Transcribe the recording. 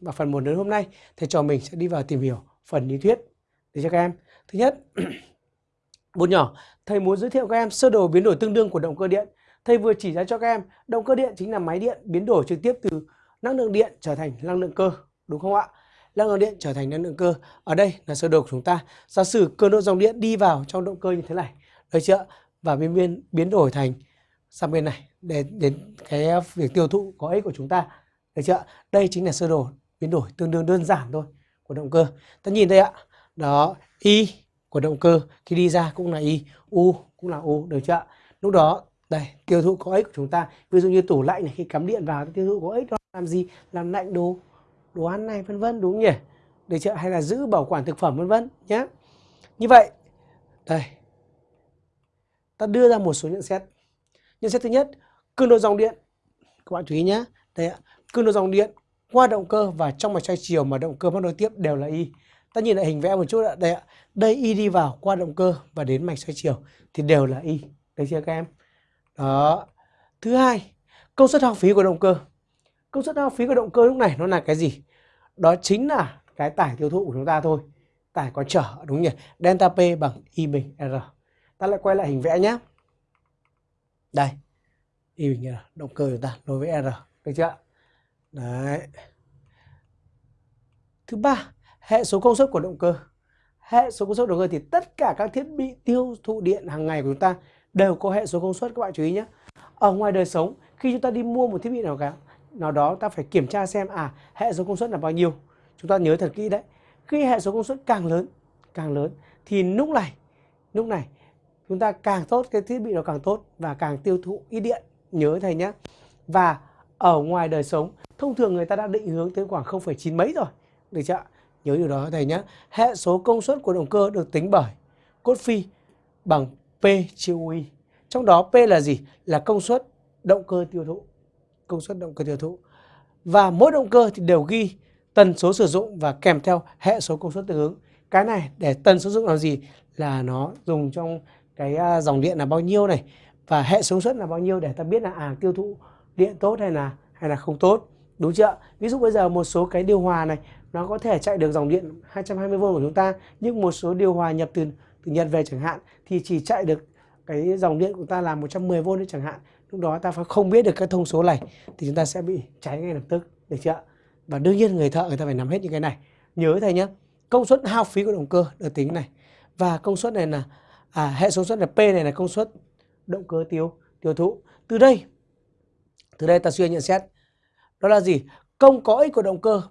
và phần 1 đến hôm nay thầy trò mình sẽ đi vào tìm hiểu phần lý thuyết để cho các em. Thứ nhất, bốn nhỏ, thầy muốn giới thiệu các em sơ đồ biến đổi tương đương của động cơ điện. Thầy vừa chỉ ra cho các em động cơ điện chính là máy điện biến đổi trực tiếp từ năng lượng điện trở thành năng lượng cơ, đúng không ạ? Năng lượng điện trở thành năng lượng cơ. Ở đây là sơ đồ của chúng ta. Giả sử cường độ dòng điện đi vào trong động cơ như thế này, được chưa? Và biến biến biến đổi thành sang bên này để đến cái việc tiêu thụ có ích của chúng ta được chưa đây chính là sơ đồ, biến đổi tương đương đơn giản thôi, của động cơ. Ta nhìn đây ạ, đó, y của động cơ khi đi ra cũng là y, u cũng là u, được chưa lúc đó, đây, tiêu thụ có ích của chúng ta. Ví dụ như tủ lạnh này, khi cắm điện vào tiêu thụ có ích, đó làm gì? Làm lạnh đồ đồ ăn này, vân vân, đúng nhỉ? Được chưa hay là giữ bảo quản thực phẩm, vân vân nhé như vậy, đây. Ta đưa ra một số nhận xét. Nhận xét thứ nhất, cường độ dòng điện. Các bạn chú ý nhé đây ạ cương độ dòng điện, qua động cơ và trong mạch xoay chiều mà động cơ mắc nối tiếp đều là y. Ta nhìn lại hình vẽ một chút ạ. Đây ạ. Đây y đi vào, qua động cơ và đến mạch xoay chiều thì đều là y. Được chưa các em? Đó. Thứ hai, công suất hao phí của động cơ. Công suất hao phí của động cơ lúc này nó là cái gì? Đó chính là cái tải tiêu thụ của chúng ta thôi. Tải có trở, đúng nhỉ? Delta p bằng y bình r. Ta lại quay lại hình vẽ nhé đây. Y bình r, động cơ chúng ta đối với r. Được chưa đấy. Thứ ba, hệ số công suất của động cơ. Hệ số công suất động cơ thì tất cả các thiết bị tiêu thụ điện hàng ngày của chúng ta đều có hệ số công suất, các bạn chú ý nhé. Ở ngoài đời sống, khi chúng ta đi mua một thiết bị nào cả, nào đó ta phải kiểm tra xem à hệ số công suất là bao nhiêu. Chúng ta nhớ thật kỹ đấy. Khi hệ số công suất càng lớn càng lớn thì lúc này lúc này chúng ta càng tốt, cái thiết bị nó càng tốt và càng tiêu thụ ít điện. Nhớ thầy nhé. Và ở ngoài đời sống thông thường người ta đã định hướng tới khoảng 0,9 mấy rồi. Được chưa nhớ điều đó thầy nhé hệ số công suất của động cơ được tính bởi cốt phi bằng P chia UI trong đó P là gì? Là công suất động cơ tiêu thụ. Công suất động cơ tiêu thụ. Và mỗi động cơ thì đều ghi tần số sử dụng và kèm theo hệ số công suất tương ứng. Cái này để tần số sử dụng làm gì? Là nó dùng trong cái à, dòng điện là bao nhiêu này? Và hệ số công suất là bao nhiêu để ta biết là à tiêu thụ điện tốt hay là hay là không tốt đúng chưa ví dụ bây giờ một số cái điều hòa này nó có thể chạy được dòng điện 220V của chúng ta nhưng một số điều hòa nhập từ từ Nhật về chẳng hạn thì chỉ chạy được cái dòng điện của chúng ta là 110V đấy chẳng hạn lúc đó ta phải không biết được cái thông số này thì chúng ta sẽ bị cháy ngay lập tức được chưa và đương nhiên người thợ người ta phải nắm hết những cái này. Nhớ thầy nhé công suất hao phí của động cơ được tính này và công suất này là à, hệ số suất là P này là công suất động cơ tiêu tiêu thụ. Từ đây từ đây ta suy nhận xét. Đó là gì? Công có ích của động cơ.